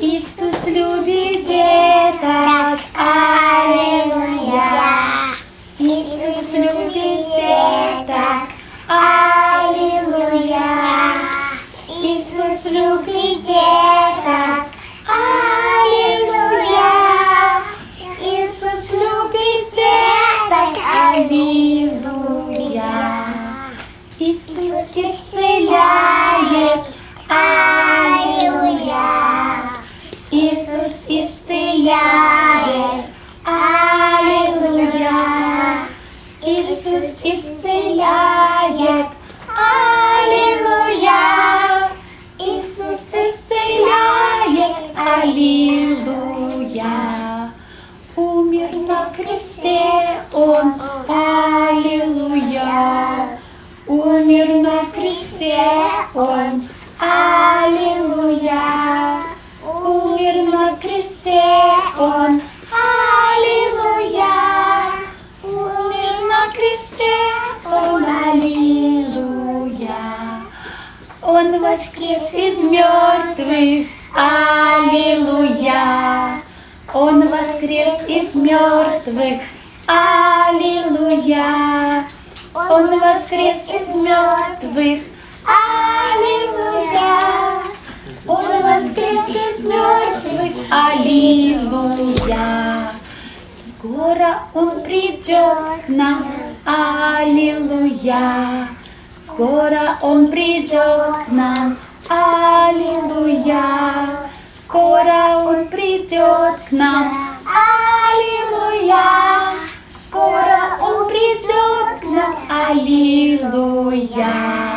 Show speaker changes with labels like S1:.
S1: Иисус любит деток, Аллилуйя. Иисус любит деток, Аллилуйя. Иисус любит деток, Аллилуйя. Иисус любит деток, Аллилуйя. Иисус исцеляет, Аллилуйя. Аллилуйя. Умер на кресте Он, Аллилуйя. Умер на кресте Он, Аллилуйя. Умер на кресте Он, Аллилуйя. Умер на кресте Он, Аллилуйя. Он воскрес из мертвых, Аллилуйя. Он воскрес из мертвых, Аллилуйя. Он воскрес из мертвых, Аллилуйя. Он воскрес из мертвых, Аллилуйя. Скоро Он придет к нам, Аллилуйя. Скоро Он придет к нам, Аллилуйя. Скоро Он придет к нам, Аллилуйя. Скоро Он придет к нам, Аллилуйя.